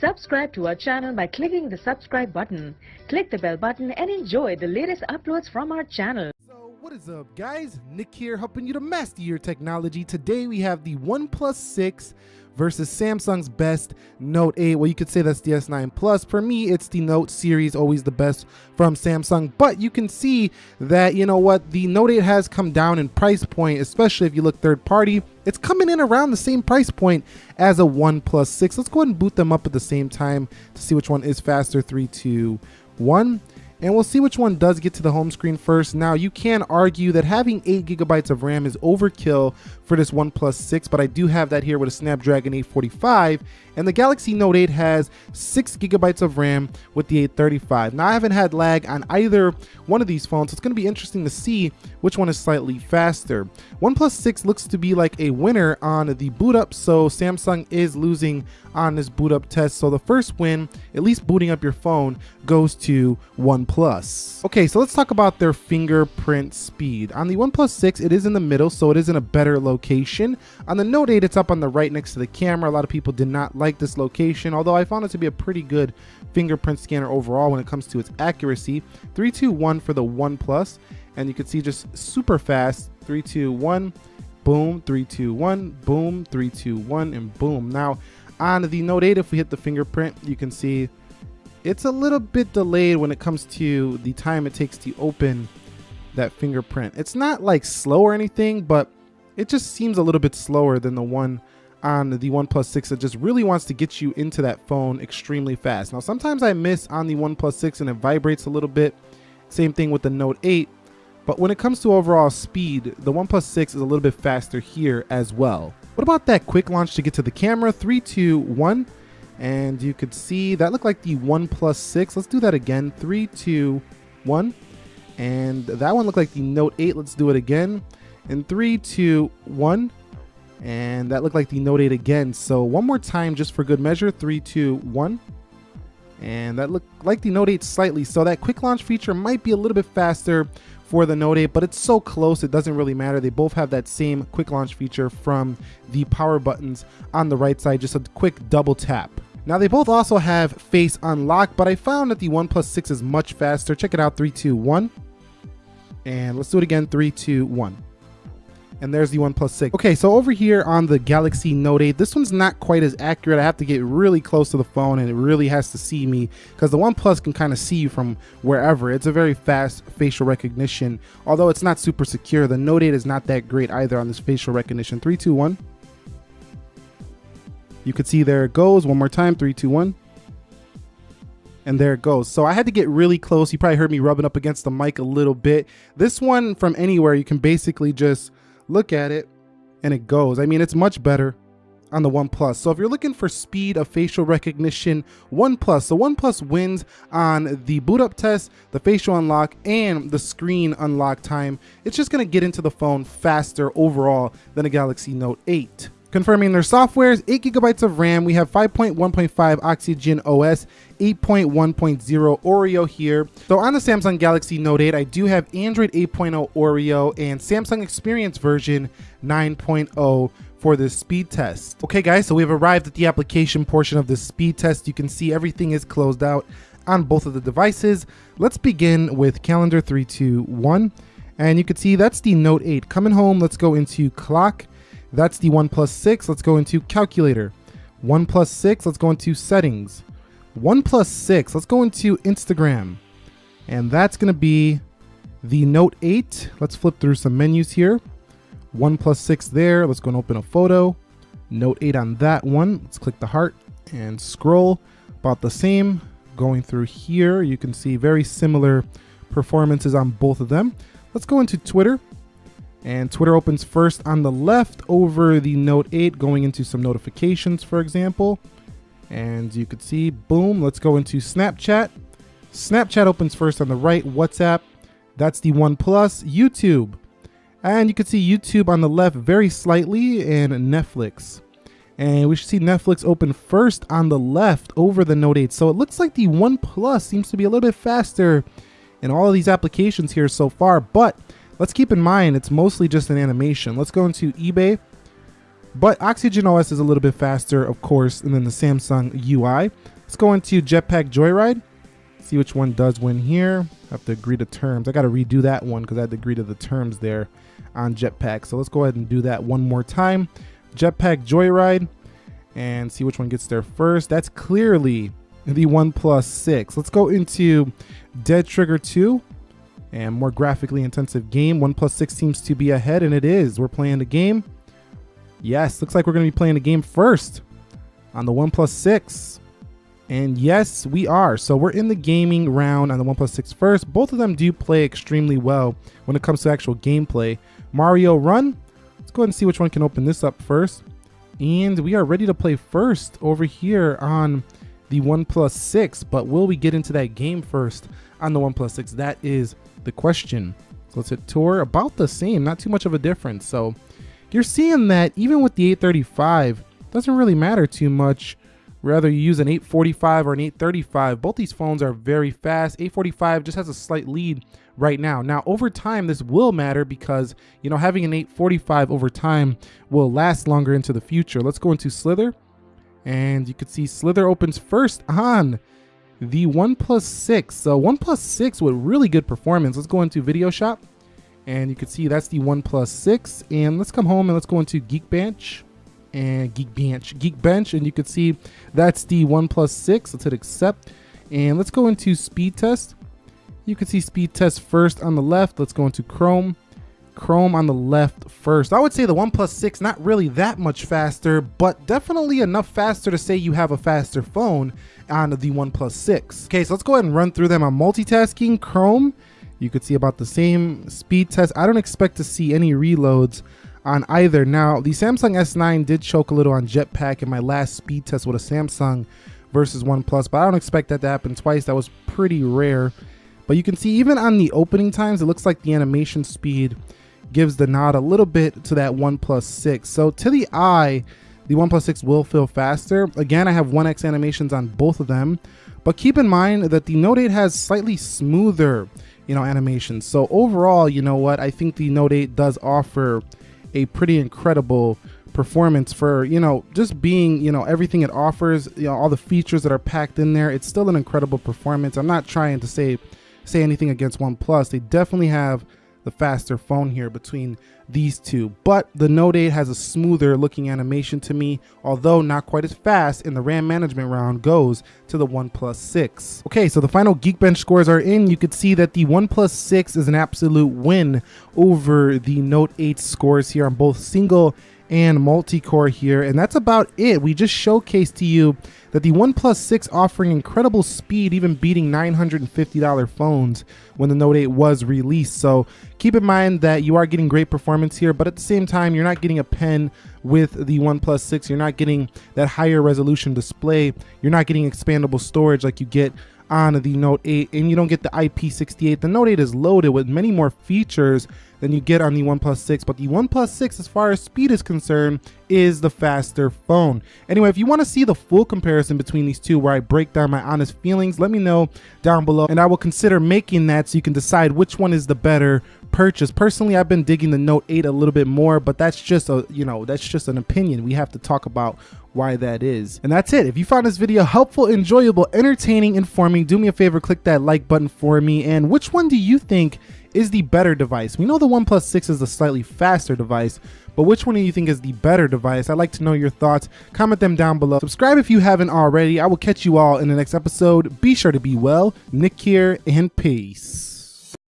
Subscribe to our channel by clicking the subscribe button. Click the bell button and enjoy the latest uploads from our channel. So what is up guys? Nick here helping you to master your technology. Today we have the OnePlus 6 versus Samsung's best Note 8. Well, you could say that's the S9 Plus. For me, it's the Note series, always the best from Samsung. But you can see that, you know what, the Note 8 has come down in price point, especially if you look third party. It's coming in around the same price point as a OnePlus 6. Let's go ahead and boot them up at the same time to see which one is faster. Three, two, one and we'll see which one does get to the home screen first. Now, you can argue that having 8 gigabytes of RAM is overkill for this OnePlus 6, but I do have that here with a Snapdragon 845, and the Galaxy Note 8 has 6 gigabytes of RAM with the 835. Now, I haven't had lag on either one of these phones, so it's going to be interesting to see which one is slightly faster. OnePlus 6 looks to be like a winner on the boot up, so Samsung is losing on this boot up test. So the first win, at least booting up your phone, goes to OnePlus. Okay, so let's talk about their fingerprint speed. On the OnePlus 6, it is in the middle, so it is in a better location. On the Note 8, it's up on the right next to the camera. A lot of people did not like this location, although I found it to be a pretty good fingerprint scanner overall when it comes to its accuracy. 321 for the OnePlus, and you can see just super fast. 321, boom, 321, boom, 321, and boom. Now, on the Note 8, if we hit the fingerprint, you can see it's a little bit delayed when it comes to the time it takes to open that fingerprint. It's not like slow or anything, but it just seems a little bit slower than the one on the OnePlus 6 that just really wants to get you into that phone extremely fast. Now, sometimes I miss on the OnePlus 6 and it vibrates a little bit. Same thing with the Note 8. But when it comes to overall speed, the OnePlus 6 is a little bit faster here as well. What about that quick launch to get to the camera? Three, two, one. And you could see that looked like the One 6. Let's do that again. Three, two, one. And that one looked like the Note 8. Let's do it again. And three, two, one. And that looked like the Note 8 again. So one more time just for good measure. Three, two, one. And that looked like the Note 8 slightly. So that quick launch feature might be a little bit faster for the Note 8, but it's so close it doesn't really matter. They both have that same quick launch feature from the power buttons on the right side, just a quick double tap. Now they both also have face unlock, but I found that the OnePlus 6 is much faster. Check it out, three, two, one. And let's do it again, three, two, one. and there's the OnePlus 6. Okay, so over here on the Galaxy Note 8, this one's not quite as accurate. I have to get really close to the phone and it really has to see me because the OnePlus can kind of see you from wherever. It's a very fast facial recognition, although it's not super secure. The Note 8 is not that great either on this facial recognition. Three, two, one. You can see there it goes. One more time, three, two, one and there it goes. So I had to get really close. You probably heard me rubbing up against the mic a little bit. This one from anywhere, you can basically just look at it and it goes. I mean, it's much better on the OnePlus. So if you're looking for speed of facial recognition, OnePlus. So OnePlus wins on the boot up test, the facial unlock, and the screen unlock time. It's just gonna get into the phone faster overall than a Galaxy Note 8. Confirming their softwares, 8 gigabytes of RAM. We have 5.1.5 Oxygen OS, 8.1.0 Oreo here. So on the Samsung Galaxy Note 8, I do have Android 8.0 Oreo and Samsung Experience version 9.0 for this speed test. Okay guys, so we've arrived at the application portion of the speed test. You can see everything is closed out on both of the devices. Let's begin with calendar 321. And you can see that's the Note 8. Coming home, let's go into clock that's the 1 6. Let's go into calculator. 1 6, let's go into settings. 1 6, let's go into Instagram. And that's going to be the Note 8. Let's flip through some menus here. 1 6 there. Let's go and open a photo. Note 8 on that one. Let's click the heart and scroll. About the same. Going through here, you can see very similar performances on both of them. Let's go into Twitter. And Twitter opens first on the left over the Note 8, going into some notifications, for example. And you could see, boom, let's go into Snapchat. Snapchat opens first on the right, WhatsApp, that's the OnePlus, YouTube. And you can see YouTube on the left very slightly and Netflix. And we should see Netflix open first on the left over the Note 8. So it looks like the OnePlus seems to be a little bit faster in all of these applications here so far, but Let's keep in mind it's mostly just an animation. Let's go into eBay. But Oxygen OS is a little bit faster, of course, than the Samsung UI. Let's go into Jetpack Joyride. See which one does win here. I have to agree to terms. I got to redo that one because I had to agree to the terms there on Jetpack. So let's go ahead and do that one more time. Jetpack Joyride and see which one gets there first. That's clearly the OnePlus 6. Let's go into Dead Trigger 2 and more graphically intensive game. OnePlus 6 seems to be ahead, and it is. We're playing the game. Yes, looks like we're going to be playing the game first on the OnePlus 6. And yes, we are. So we're in the gaming round on the OnePlus 6 first. Both of them do play extremely well when it comes to actual gameplay. Mario Run. Let's go ahead and see which one can open this up first. And we are ready to play first over here on the OnePlus 6. But will we get into that game first on the OnePlus 6? That is the question. So let's hit tour. About the same, not too much of a difference. So you're seeing that even with the 835, doesn't really matter too much Rather you use an 845 or an 835. Both these phones are very fast. 845 just has a slight lead right now. Now over time this will matter because you know having an 845 over time will last longer into the future. Let's go into Slither and you can see Slither opens first on the OnePlus 6. So OnePlus 6 with really good performance. Let's go into Video Shop and you can see that's the OnePlus 6 and let's come home and let's go into Geekbench and Geekbench. Geekbench, and you can see that's the OnePlus 6. Let's hit accept. And let's go into speed test. You can see speed test first on the left. Let's go into Chrome. Chrome on the left first. I would say the OnePlus 6 not really that much faster, but definitely enough faster to say you have a faster phone on the OnePlus 6. Okay, so let's go ahead and run through them. I'm multitasking Chrome. You could see about the same speed test. I don't expect to see any reloads on either. Now, the Samsung S9 did choke a little on Jetpack in my last speed test with a Samsung versus OnePlus, but I don't expect that to happen twice. That was pretty rare. But you can see even on the opening times, it looks like the animation speed gives the nod a little bit to that OnePlus 6. So to the eye, the OnePlus 6 will feel faster. Again, I have 1x animations on both of them, but keep in mind that the Note 8 has slightly smoother, you know, animations. So overall, you know what, I think the Note 8 does offer a pretty incredible performance for you know just being you know everything it offers you know all the features that are packed in there it's still an incredible performance i'm not trying to say say anything against oneplus they definitely have the faster phone here between these two. But the Note 8 has a smoother looking animation to me, although not quite as fast, and the RAM management round goes to the OnePlus 6. Okay, so the final Geekbench scores are in. You could see that the OnePlus 6 is an absolute win over the Note 8 scores here on both single and multi-core here and that's about it. We just showcased to you that the OnePlus 6 offering incredible speed even beating $950 phones when the Note 8 was released. So keep in mind that you are getting great performance here but at the same time you're not getting a pen with the OnePlus 6 you're not getting that higher resolution display. You're not getting expandable storage like you get on the Note 8 and you don't get the IP68. The Note 8 is loaded with many more features than you get on the OnePlus 6, but the OnePlus 6 as far as speed is concerned is the faster phone. Anyway, if you want to see the full comparison between these two where I break down my honest feelings, let me know down below and I will consider making that so you can decide which one is the better purchase. Personally, I've been digging the Note 8 a little bit more, but that's just a, you know, that's just an opinion. We have to talk about why that is. And that's it. If you found this video helpful, enjoyable, entertaining, informing, do me a favor, click that like button for me. And which one do you think is the better device? We know the OnePlus 6 is the slightly faster device, but which one do you think is the better device? I'd like to know your thoughts. Comment them down below. Subscribe if you haven't already. I will catch you all in the next episode. Be sure to be well. Nick here, and peace.